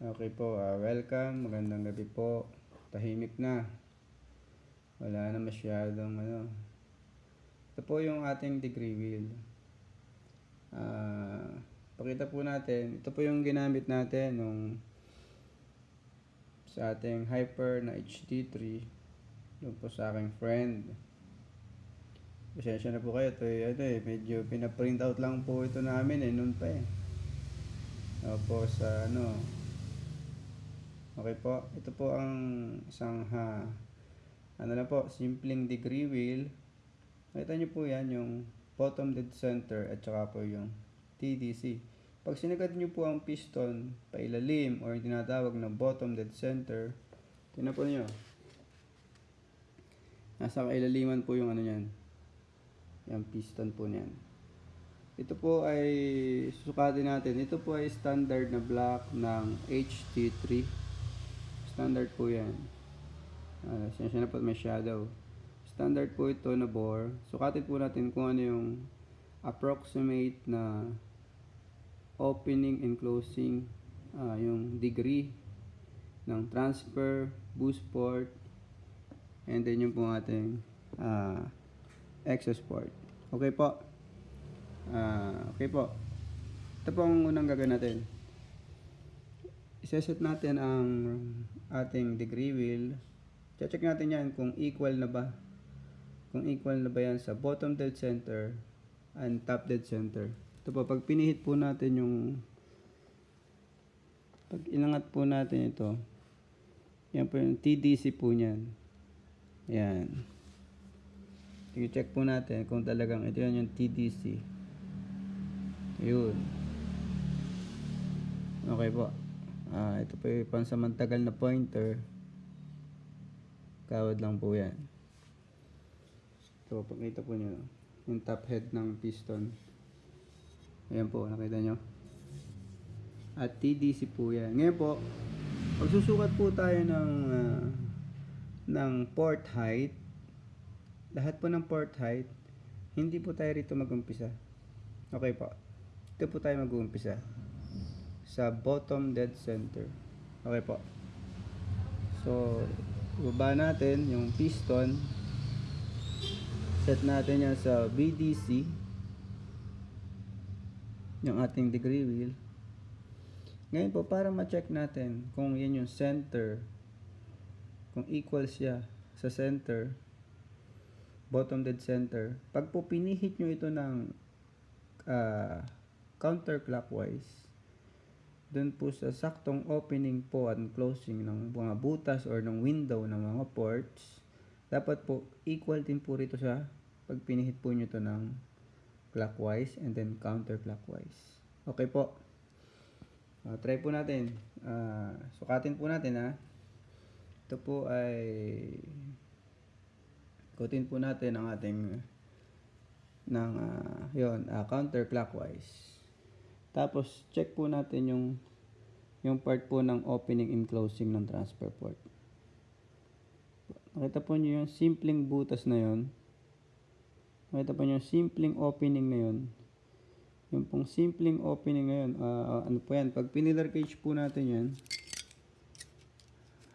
Okay po, ah, welcome. Magandang gabi po. Tahimik na. Wala na masyadong ano. Ito po yung ating degree wheel. Ah, pakita po natin. Ito po yung ginamit natin nung sa ating Hyper na HD3 doon po sa aking friend. Pasensya na po kayo. Ito, eh, ano eh, medyo pinaprint out lang po ito namin eh, noon pa eh. Opo, sa ano, Okay po, ito po ang isang ha, ano na po, simpleng degree wheel. Nakita niyo po yan, yung bottom dead center at saka po yung TDC. Pag sinagad niyo po ang piston pailalim or tinatawag na bottom dead center, tingnan po niyo. Nasa kailaliman po yung ano niyan. Yung piston po niyan. Ito po ay susukatin natin. Ito po ay standard na block ng HT3. Standard po yan. Uh, siya na po may shadow. Standard po ito na bore. Sukatin po natin kung ano yung approximate na opening and closing uh, yung degree ng transfer, boost port, and then yung po ating uh, access port. Okay po. Uh, okay po. Ito po ang unang gagawin natin. Iseset natin ang ating degree wheel. Check natin yan kung equal na ba. Kung equal na ba yan sa bottom dead center and top dead center. Ito po, pag pinihit po natin yung pag inangat po natin ito, yan po yung TDC po niyan. Yan. I-check po natin kung talagang ito yan yung TDC. Yun. Okay po. Ah, ito po yung pansamantagal na pointer. Kawad lang po yan. So, pakita po nyo. Yung top head ng piston. Ayan po, nakita nyo. At TDC po yan. Ngayon po, pagsusukat po tayo ng uh, ng port height, lahat po ng port height, hindi po tayo rito mag-umpisa. Okay po. Ito po tayo mag-uumpisa sa bottom dead center. Okay po. So, baba natin yung piston. Set natin yan sa BDC. Yung ating degree wheel. Ngayon po, para ma-check natin kung yan yung center, kung equal siya sa center, bottom dead center, pag po pinihit nyo ito ng uh, counterclockwise, dun po sa saktong opening po at closing ng mga butas or ng window ng mga ports, dapat po equal din po rito sa pag pinihit po nyo to ng clockwise and then counterclockwise. Okay po. Uh, try po natin. Uh, sukatin po natin ha. Ito po ay kutin po natin ang ating ng uh, yon uh, counterclockwise. Tapos, check po natin yung yung part po ng opening and closing ng transfer port. Nakita po nyo yung simpleng butas na yon. Nakita po nyo yung simpleng opening na yon. Yung pong simpleng opening na yun, uh, ano po yan, pag pinilar gauge po natin yan,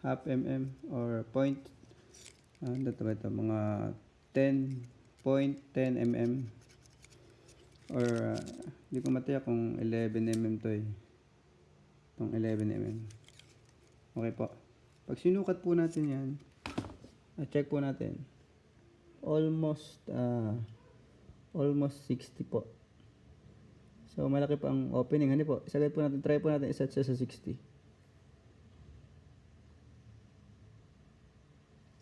half mm or point, uh, ano ito, ito, mga 10.10 mm or uh, hindi ko mataya kung 11mm to eh. Itong 11mm okay po. Pag sinukat po natin yan uh, check po natin. Almost uh, almost 60 po. So malaki pa ang opening. Hani po isagad po natin try po natin iset siya sa 60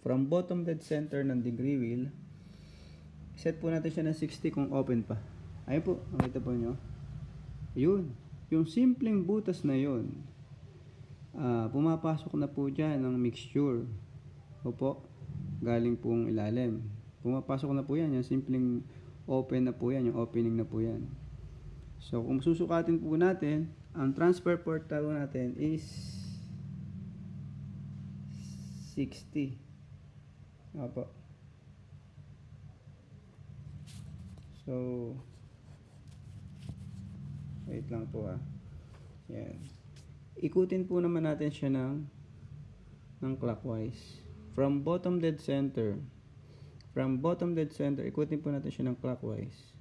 from bottom dead center ng degree wheel set po natin siya ng 60 kung open pa Ayun po, makita po nyo. Yun. Yung simpleng butas na yun, uh, pumapasok na po dyan ng mixture. Opo, galing pong ilalim. Pumapasok na po yan, yung simpleng open na po yan, yung opening na po yan. So, kung susukatin po natin, ang transfer port taro natin is 60. Opo. So, Wait lang po ah. Yan. ikutin po naman natin siya ng ng clockwise. From bottom dead center, from bottom dead center, ikutin po natin siya ng clockwise.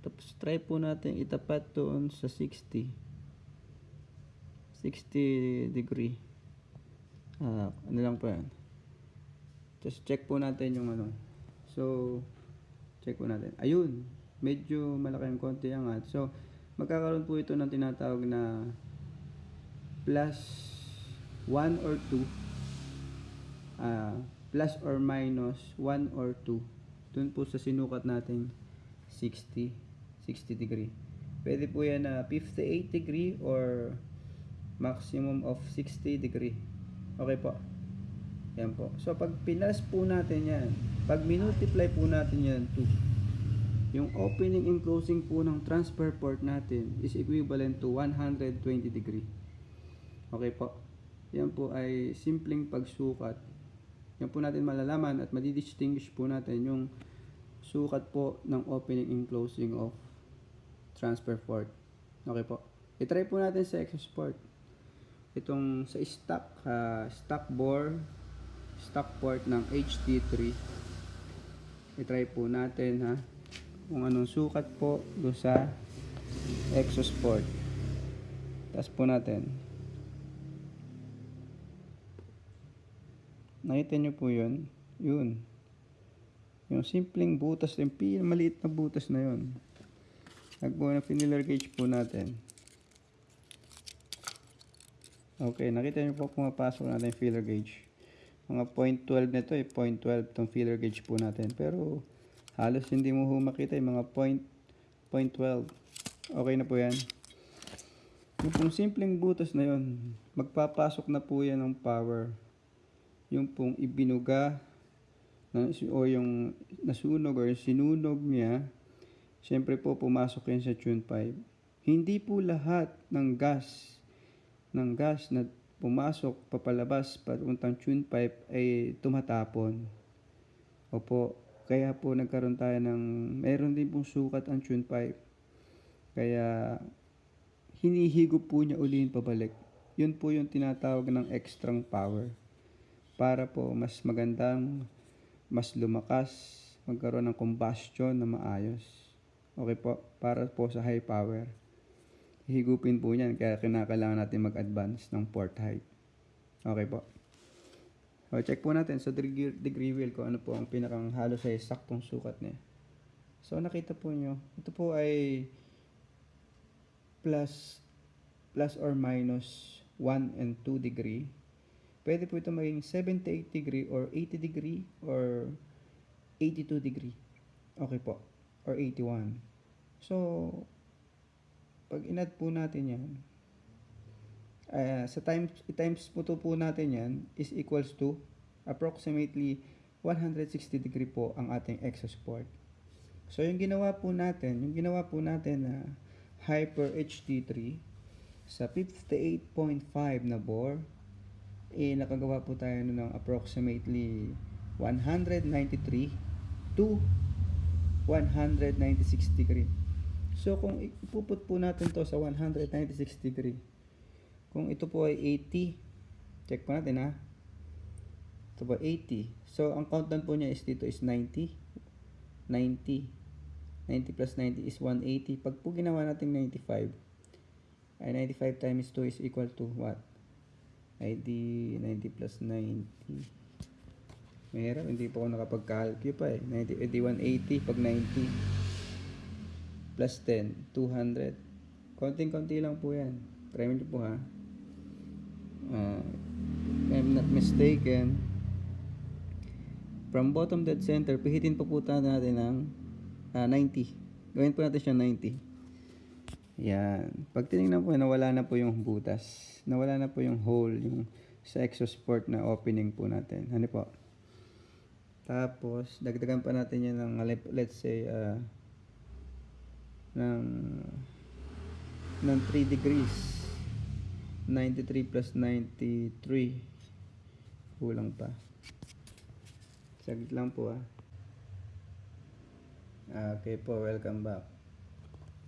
Tapos try po natin itapat doon sa 60. 60 degree. Ah, ano lang po yan. Just check po natin yung ano. So, check po natin. Ayun, medyo malaki yung konti angat. So, magkakaroon po ito ng tinatawag na plus 1 or 2. Ah, plus or minus 1 or 2. Doon po sa sinukat nating 60, 60 degree. Pwede po yan na 58 degree or maximum of 60 degree. Okay po. Yan po. So, pag pinas po natin yan, pag minultiply po natin yan to yung opening and closing po ng transfer port natin is equivalent to 120 degree. Okay po. Yan po ay simpleng pagsukat. Yan po natin malalaman at madidistinguish po natin yung sukat po ng opening and closing of transfer port. Okay po. I-try po natin sa access port. Itong sa stock ah, stock bore stock port ng HT3. I-try po natin ha kung anong sukat po do sa exhaust port. Tapos po natin. Nakita nyo po yun? Yun. Yung simpleng butas, yung maliit na butas na yun. Nagbuo na filler gauge po natin. Okay, nakita nyo po pumapasok natin yung filler gauge. Mga 0.12 nito eh, 0.12 tong filler gauge po natin. Pero halos hindi mo ho yung mga point, 0.12. Okay na po yan. Yung simpleng butas na yun, magpapasok na po yan ng power. Yung pong ibinuga na, o yung nasunog or sinunog niya, syempre po pumasok yan sa tune pipe. Hindi po lahat ng gas ng gas na pumasok papalabas papuntang tune pipe ay tumatapon. Opo, kaya po nagkaroon tayo ng meron din pong sukat ang tune pipe. Kaya hinihigop po niya ulihin pabalik. Yun po yung tinatawag ng extra power. Para po mas magandang, mas lumakas, magkaroon ng combustion na maayos. Okay po, para po sa high power. Higupin po niyan, kaya kinakailangan natin mag-advance ng port height. Okay po. So, check po natin sa degree, degree wheel ko ano po ang pinakang halos ay saktong sukat niya. So, nakita po nyo, ito po ay plus plus or minus 1 and 2 degree. Pwede po ito maging 78 degree or 80 degree or 82 degree. Okay po. Or 81. So, pag inad po natin yan, ah, sa times, times po to po natin yan is equals to approximately 160 degree po ang ating exhaust port. So, yung ginawa po natin, yung ginawa po natin na Hyper HT3 sa 58.5 na bore, eh, nakagawa po tayo ng approximately 193 to 196 degree. So, kung ipuput po natin to sa 196 degree, kung ito po ay 80, check po natin ha. Ito po 80. So, ang count down po niya is dito is 90. 90. 90 plus 90 is 180. Pag po ginawa natin 95, ay 95 times 2 is equal to what? Di 90 plus 90. Mahirap, hindi pa ako nakapag-calculate pa eh. 90, eh di 180 pag 90 plus 10, 200. Konting-konti lang po yan. Try mo po ha. Uh, I'm not mistaken. From bottom dead center, pihitin po tayo natin ng ah, 90. Gawin po natin siya 90. Yan. Pag tinignan po, nawala na po yung butas. Nawala na po yung hole, yung sa exhaust port na opening po natin. Ano po? Tapos, dagdagan pa natin yan ng, let- let's say, ah, ng, ng 3 degrees. 93 plus 93. Kulang pa. Saglit lang po ah. Okay po, welcome back.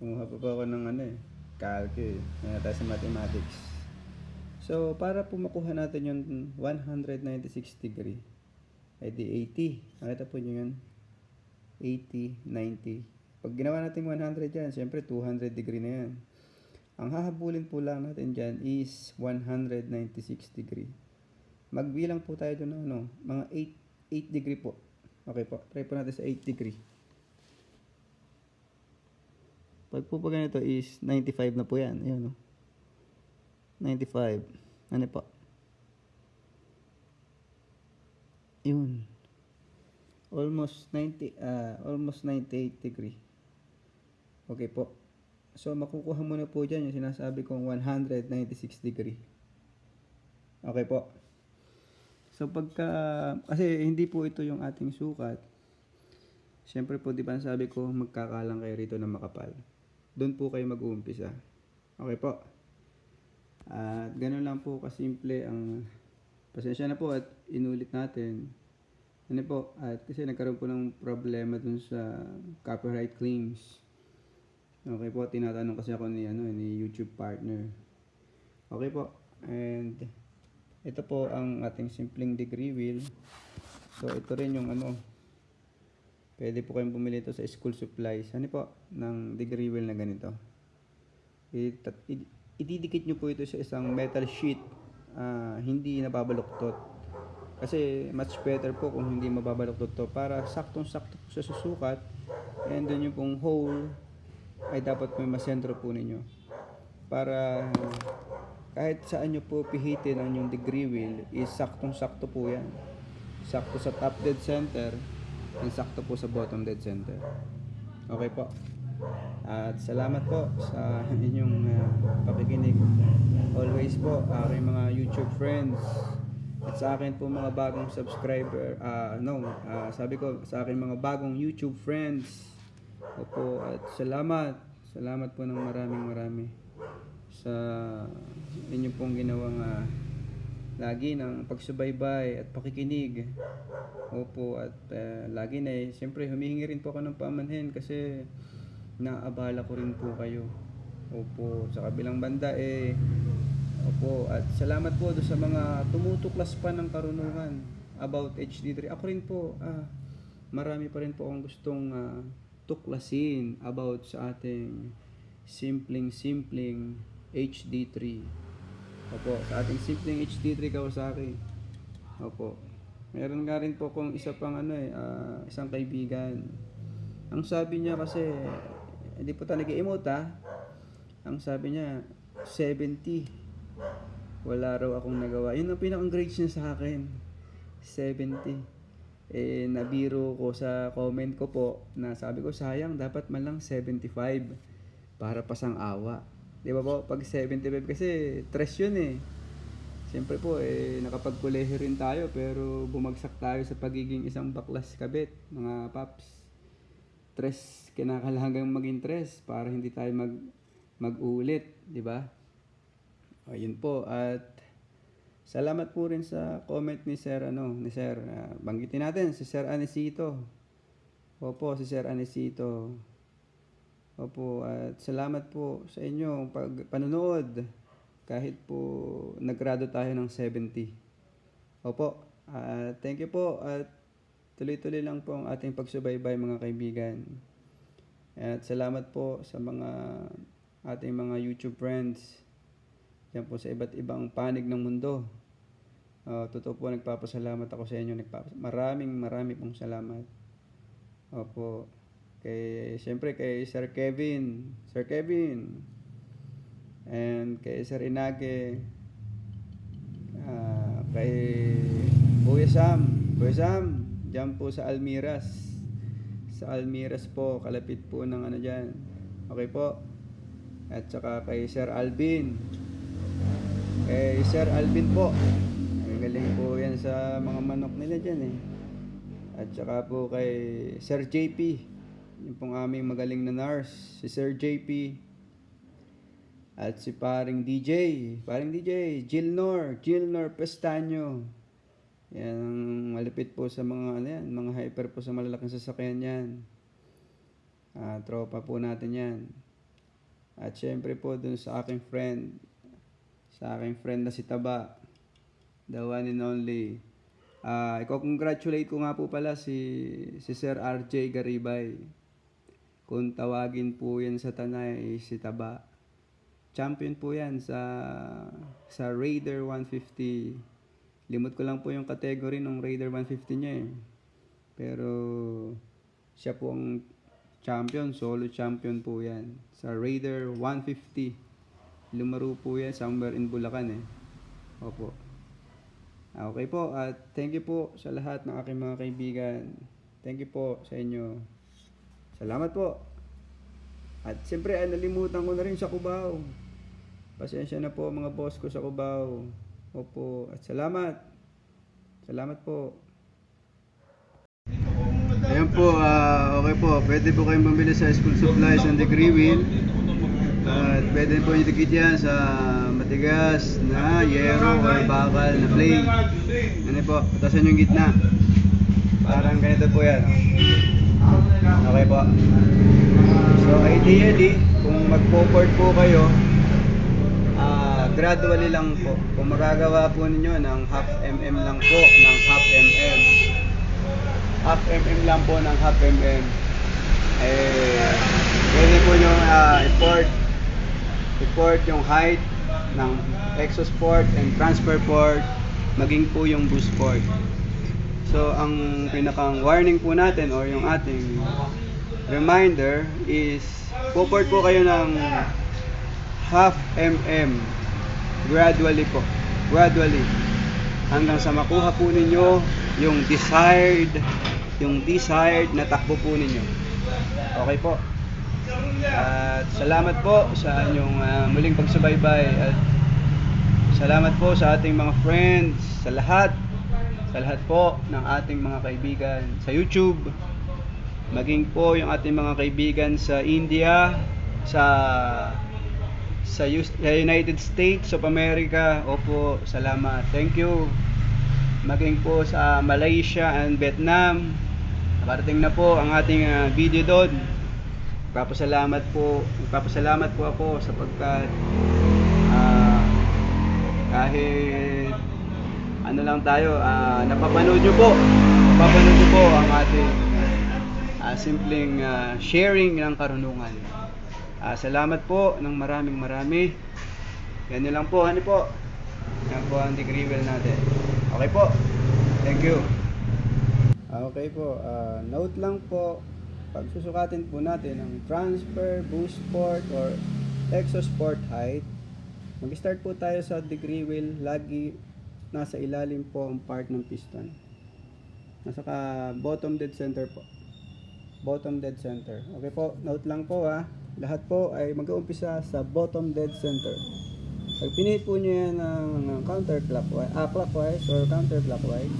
Kumuha pa po ako ng ano eh. calcul. Ngayon tayo sa mathematics. So, para po makuha natin yung 196 degree, ay di 80. Nakita po nyo yun? 80, 90. Pag ginawa natin 100 yan, syempre 200 degree na yan. Ang hahabulin po lang natin dyan is 196 degree. Magbilang po tayo doon ng ano, mga 8, 8 degree po. Okay po, try po natin sa 8 degree. Pag po pa ganito is 95 na po yan. Ayan o. 95. Ano po? Yun. Almost 90, ah almost 98 degree. Okay po. So, makukuha mo na po dyan yung sinasabi kong 196 degree. Okay po. So, pagka, kasi hindi po ito yung ating sukat. Siyempre po, di ba sabi ko, magkakalang kayo rito na makapal. Doon po kayo mag-uumpisa. Okay po. At ganun lang po kasimple ang pasensya na po at inulit natin. Ano po, at kasi nagkaroon po ng problema dun sa copyright claims. Okay po, tinatanong kasi ako ni ano ni YouTube partner. Okay po. And ito po ang ating simpleng degree wheel. So ito rin yung ano Pwede po kayong bumili ito sa school supplies. Ano po? Ng degree wheel na ganito. Ididikit nyo po ito sa isang metal sheet. ah, hindi nababaluktot. Kasi much better po kung hindi mababaluktot to para saktong-sakto po sa susukat. And then yung pong hole ay dapat may masentro po ninyo. Para kahit saan nyo po pihitin ang yung degree wheel is saktong-sakto po yan. Sakto sa top dead center and sakto po sa bottom dead center. Okay po. At salamat po sa inyong uh, pakikinig. Always po, aking mga YouTube friends. At sa akin po mga bagong subscriber, ah no, ah, sabi ko sa akin mga bagong YouTube friends. Opo, at salamat. Salamat po ng maraming marami sa inyo pong ginawang ah, lagi ng pagsubaybay at pakikinig. Opo, at ah, lagi na eh, siyempre humihingi rin po ako ng pamanhin kasi naabala ko rin po kayo. Opo, sa kabilang banda eh, opo, at salamat po doon sa mga tumutuklas pa ng karunungan about HD3. Ako rin po, ah, marami pa rin po akong gustong ah, tuklasin about sa ating simpleng-simpleng HD3. Opo, sa ating simpleng HD3 Kawasaki. Opo. Meron nga rin po kung isa pang ano eh, ah, isang kaibigan. Ang sabi niya kasi, hindi po tayo nag-emote. Ang sabi niya, 70. Wala raw akong nagawa. Yun ang pinakang grades niya sa akin. 70. Eh, nabiro ko sa comment ko po na sabi ko, sayang, dapat man lang 75 para pasang awa. Di ba po? Pag 75 kasi, tres yun eh. Siyempre po, eh, nakapagkulehe rin tayo pero bumagsak tayo sa pagiging isang baklas kabit, mga paps. Tres, kinakalagang maging tres para hindi tayo mag mag-ulit, di ba? Ayun po at salamat po rin sa comment ni Sir ano, ni Sir. ah, banggitin natin si Sir Anesito. Opo, si Sir Anesito. Opo, at salamat po sa inyong pag panonood kahit po naggrado tayo ng 70. Opo, at thank you po at tuloy-tuloy lang po ang ating pagsubaybay mga kaibigan. At salamat po sa mga ating mga YouTube friends. Yan po sa iba't ibang panig ng mundo. Uh, totoo po nagpapasalamat ako sa inyo. Nagpapas maraming maraming pong salamat. Opo. Kay, siyempre kay Sir Kevin. Sir Kevin. And kay Sir Inage. Ah, kay Kuya Sam. Kuya Sam. Diyan po sa Almiras. Sa Almiras po. Kalapit po ng ano dyan. Okay po. At saka kay Sir Alvin. Kay Sir Alvin po. Ang galing po yan sa mga manok nila dyan eh. At saka po kay Sir JP. Yung pong aming magaling na nurse. Si Sir JP. At si paring DJ. Paring DJ. Gilnor. Gilnor Pestaño. Yan malapit po sa mga ano yan, mga hyper po sa malalaking sasakyan yan. Ah, tropa po natin yan. At syempre po dun sa aking friend, sa aking friend na si Taba, the one and only. Ah, i-congratulate ko nga po pala si, si Sir RJ Garibay. Kung tawagin po yan sa Tanay, si Taba. Champion po yan sa sa Raider 150. Limot ko lang po yung category ng Raider 150 niya eh. Pero siya po ang champion, solo champion po yan. Sa Raider 150. Lumaro po yan somewhere in Bulacan eh. Opo. Ah, Okay po, at thank you po sa lahat ng aking mga kaibigan. Thank you po sa inyo. Salamat po. At siyempre, ay nalimutan ko na rin sa Cubao. Pasensya na po mga boss ko sa Cubao. Opo, at salamat. Salamat po. Ayan po, ah, okay po. Pwede po kayong bumili sa school supplies and degree wheel. At pwede po yung dikit yan sa matigas na yero or bakal na play. Ano po, patasan yung gitna. Parang ganito po yan. Okay po. So ideally, kung magpo-port po kayo, ah gradually lang po. Kung magagawa po ninyo ng half mm lang po, ng half mm. Half mm lang po ng half mm. Eh, pwede po nyo ah, i-port i-port yung height ng exhaust port and transfer port maging po yung boost port. So, ang pinakang warning po natin or yung ating reminder is po-port po kayo ng half mm gradually po. Gradually. Hanggang sa makuha po ninyo yung desired yung desired na takbo po ninyo. Okay po. At salamat po sa inyong ah, muling pagsubaybay at salamat po sa ating mga friends, sa lahat, sa lahat po ng ating mga kaibigan sa YouTube, maging po yung ating mga kaibigan sa India, sa sa United States of America. Opo, salamat. Thank you. Maging po sa Malaysia and Vietnam. Nakarating na po ang ating ah, video doon. Nagpapasalamat po, nagpapasalamat po ako sapagkat ah, kahit ano lang tayo, ah, napapanood nyo po. Napapanood nyo po ang ating ah, simpleng ah, sharing ng karunungan. Ah, salamat po ng maraming marami. Yan lang po, ano po. Yan po ang degree wheel natin. Okay po. Thank you. Okay po, ah, note lang po, pag susukatin po natin ang transfer, boost port, or exhaust port height, mag-start po tayo sa degree wheel, lagi nasa ilalim po ang part ng piston. Nasa ka bottom dead center po. Bottom dead center. Okay po, note lang po ha. Lahat po ay mag-uumpisa sa bottom dead center. Pag pinihit po nyo yan ng counterclockwise, ah, clockwise or counterclockwise,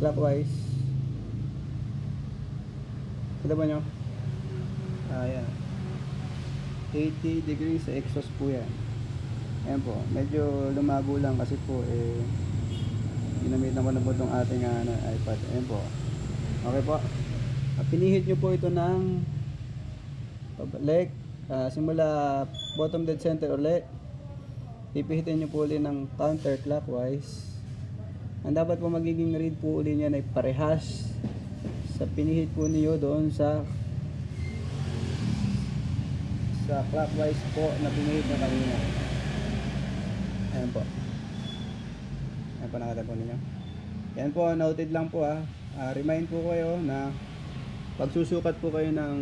clockwise, Kita ba nyo? Ah, yan. 80 degrees sa exhaust po yan. Ayan po. Medyo lumago lang kasi po eh ginamitan ko na po itong ating ano, iPad. Ayan po. Okay po. Ah, pinihit nyo po ito ng pabalik. Ah, simula bottom dead center ulit. Pipihitin nyo po ulit ng counterclockwise. Ang dapat po magiging read po ulit niyan ay parehas sa pinihit po niyo doon sa sa clockwise po na pinihit na kanina. Ayan po. Ayan po nakita po ninyo. Yan po, noted lang po ah. Ah, remind po kayo na pagsusukat po kayo ng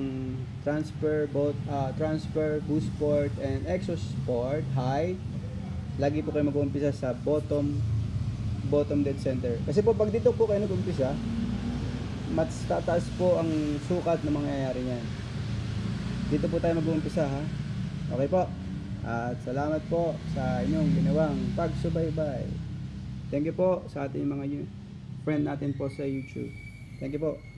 transfer both ah, transfer boost port and exhaust port high lagi po kayo mag-uumpisa sa bottom bottom dead center kasi po pag dito po kayo nag-umpisa mas tataas po ang sukat na mangyayari niyan. Dito po tayo mag-uumpisa ha. Okay po. At salamat po sa inyong ginawang pagsubaybay. Thank you po sa ating mga friend natin po sa YouTube. Thank you po.